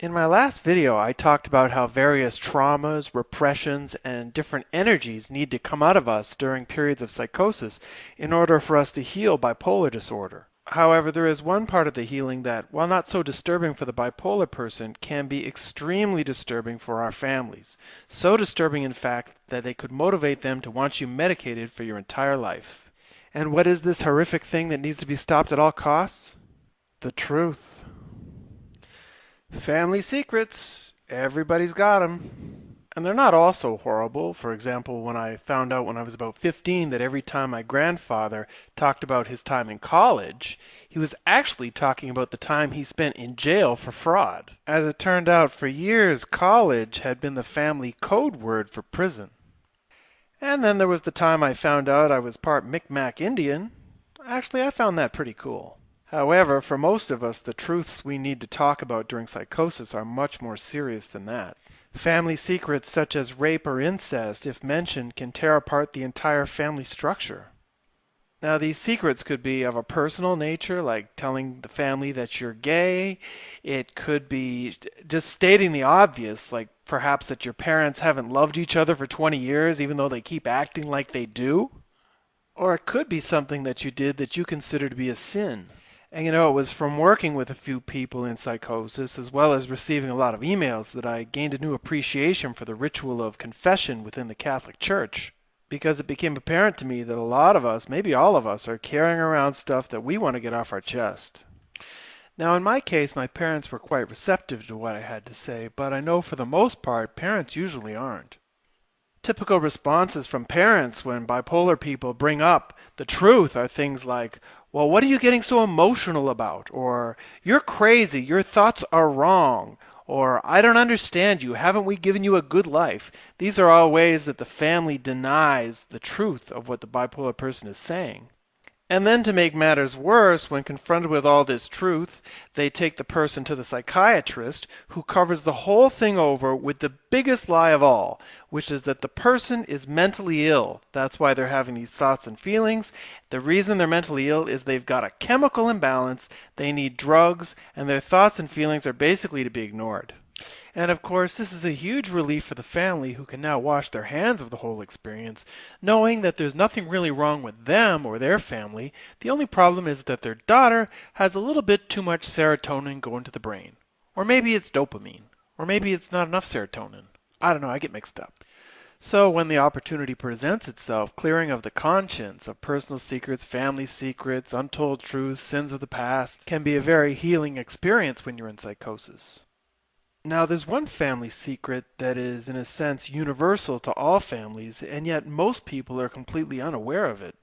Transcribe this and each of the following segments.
In my last video, I talked about how various traumas, repressions, and different energies need to come out of us during periods of psychosis in order for us to heal bipolar disorder. However, there is one part of the healing that, while not so disturbing for the bipolar person, can be extremely disturbing for our families. So disturbing, in fact, that they could motivate them to want you medicated for your entire life. And what is this horrific thing that needs to be stopped at all costs? The truth. Family secrets. Everybody's got them. And they're not all so horrible. For example, when I found out when I was about 15 that every time my grandfather talked about his time in college, he was actually talking about the time he spent in jail for fraud. As it turned out, for years, college had been the family code word for prison. And then there was the time I found out I was part Micmac Indian. Actually, I found that pretty cool. However, for most of us, the truths we need to talk about during psychosis are much more serious than that. Family secrets such as rape or incest, if mentioned, can tear apart the entire family structure. Now, these secrets could be of a personal nature, like telling the family that you're gay. It could be just stating the obvious, like perhaps that your parents haven't loved each other for 20 years, even though they keep acting like they do. Or it could be something that you did that you consider to be a sin. And you know, it was from working with a few people in psychosis, as well as receiving a lot of emails, that I gained a new appreciation for the ritual of confession within the Catholic Church. Because it became apparent to me that a lot of us, maybe all of us, are carrying around stuff that we want to get off our chest. Now, in my case, my parents were quite receptive to what I had to say, but I know for the most part, parents usually aren't. Typical responses from parents when bipolar people bring up the truth are things like, well, what are you getting so emotional about? Or, you're crazy, your thoughts are wrong. Or, I don't understand you, haven't we given you a good life? These are all ways that the family denies the truth of what the bipolar person is saying. And then to make matters worse, when confronted with all this truth, they take the person to the psychiatrist, who covers the whole thing over with the biggest lie of all, which is that the person is mentally ill. That's why they're having these thoughts and feelings. The reason they're mentally ill is they've got a chemical imbalance, they need drugs, and their thoughts and feelings are basically to be ignored. And of course, this is a huge relief for the family who can now wash their hands of the whole experience, knowing that there's nothing really wrong with them or their family. The only problem is that their daughter has a little bit too much serotonin going to the brain. Or maybe it's dopamine. Or maybe it's not enough serotonin. I don't know, I get mixed up. So, when the opportunity presents itself, clearing of the conscience of personal secrets, family secrets, untold truths, sins of the past can be a very healing experience when you're in psychosis. Now, there's one family secret that is, in a sense, universal to all families, and yet most people are completely unaware of it.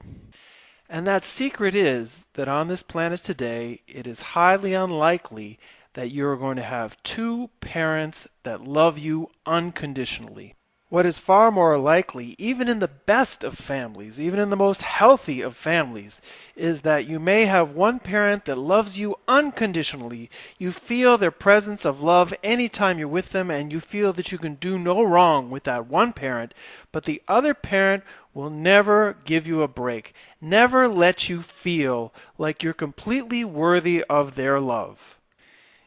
And that secret is that on this planet today, it is highly unlikely that you are going to have two parents that love you unconditionally. What is far more likely, even in the best of families, even in the most healthy of families, is that you may have one parent that loves you unconditionally. You feel their presence of love anytime you're with them, and you feel that you can do no wrong with that one parent, but the other parent will never give you a break, never let you feel like you're completely worthy of their love.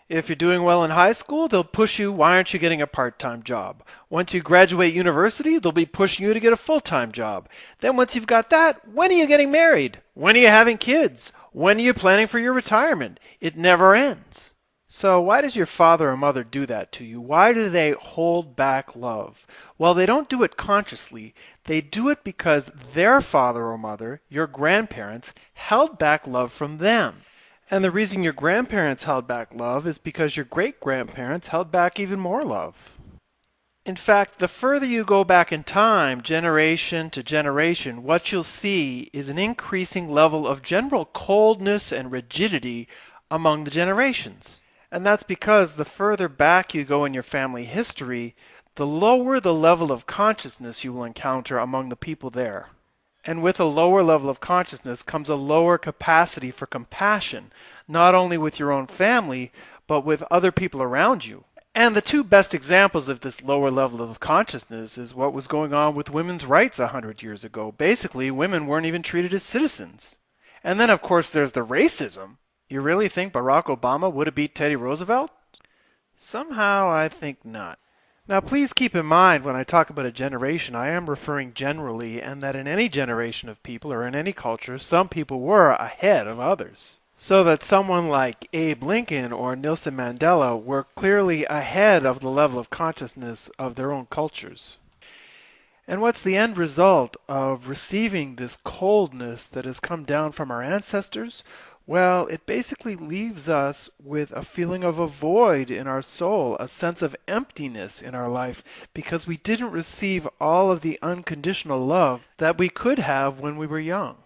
If you're doing well in high school, they'll push you, why aren't you getting a part time job? Once you graduate university, they'll be pushing you to get a full time job. Then, once you've got that, when are you getting married? When are you having kids? When are you planning for your retirement? It never ends. So, why does your father or mother do that to you? Why do they hold back love? Well, they don't do it consciously. They do it because their father or mother, your grandparents, held back love from them. And the reason your grandparents held back love is because your great grandparents held back even more love. In fact, the further you go back in time, generation to generation, what you'll see is an increasing level of general coldness and rigidity among the generations. And that's because the further back you go in your family history, the lower the level of consciousness you will encounter among the people there. And with a lower level of consciousness comes a lower capacity for compassion, not only with your own family, but with other people around you. And the two best examples of this lower level of consciousness is what was going on with women's rights a hundred years ago. Basically, women weren't even treated as citizens. And then, of course, there's the racism. You really think Barack Obama would have beat Teddy Roosevelt? Somehow I think not. Now, please keep in mind when I talk about a generation, I am referring generally, and that in any generation of people or in any culture, some people were ahead of others. So that someone like Abe Lincoln or Nelson Mandela were clearly ahead of the level of consciousness of their own cultures. And what's the end result of receiving this coldness that has come down from our ancestors? Well, it basically leaves us with a feeling of a void in our soul, a sense of emptiness in our life, because we didn't receive all of the unconditional love that we could have when we were young.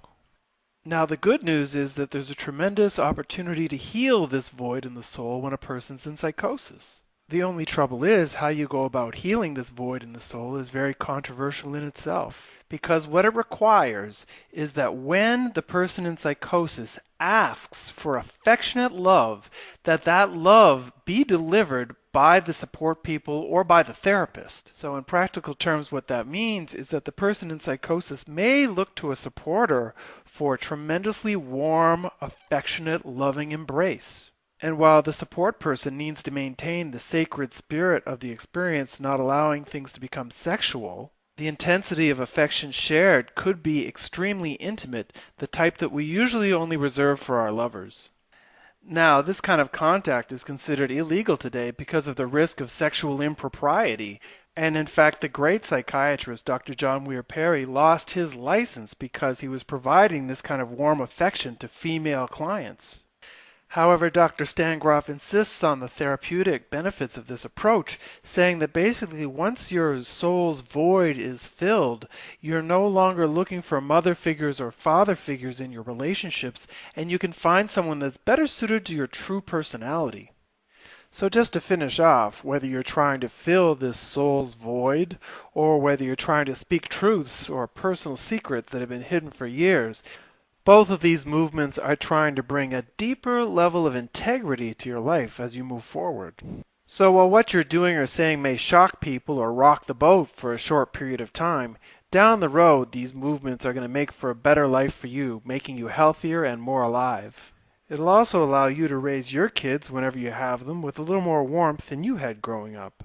Now, the good news is that there's a tremendous opportunity to heal this void in the soul when a person's in psychosis. The only trouble is how you go about healing this void in the soul is very controversial in itself. Because what it requires is that when the person in psychosis asks for affectionate love, that that love be delivered by the support people or by the therapist. So in practical terms, what that means is that the person in psychosis may look to a supporter for a tremendously warm, affectionate, loving embrace. And while the support person needs to maintain the sacred spirit of the experience, not allowing things to become sexual, the intensity of affection shared could be extremely intimate, the type that we usually only reserve for our lovers. Now, this kind of contact is considered illegal today because of the risk of sexual impropriety. And in fact, the great psychiatrist Dr. John Weir Perry lost his license because he was providing this kind of warm affection to female clients. However, Dr. Stan Grof insists on the therapeutic benefits of this approach, saying that basically once your soul's void is filled, you're no longer looking for mother figures or father figures in your relationships, and you can find someone that's better suited to your true personality. So just to finish off, whether you're trying to fill this soul's void, or whether you're trying to speak truths or personal secrets that have been hidden for years, both of these movements are trying to bring a deeper level of integrity to your life as you move forward. So while what you're doing or saying may shock people or rock the boat for a short period of time, down the road these movements are going to make for a better life for you, making you healthier and more alive. It'll also allow you to raise your kids whenever you have them with a little more warmth than you had growing up.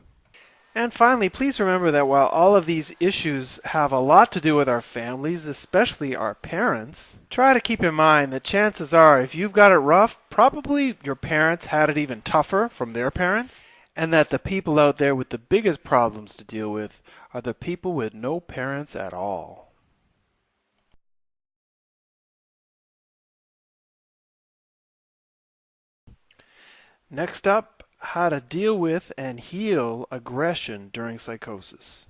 And finally, please remember that while all of these issues have a lot to do with our families, especially our parents, try to keep in mind that chances are if you've got it rough, probably your parents had it even tougher from their parents, and that the people out there with the biggest problems to deal with are the people with no parents at all. Next up, how to deal with and heal aggression during psychosis.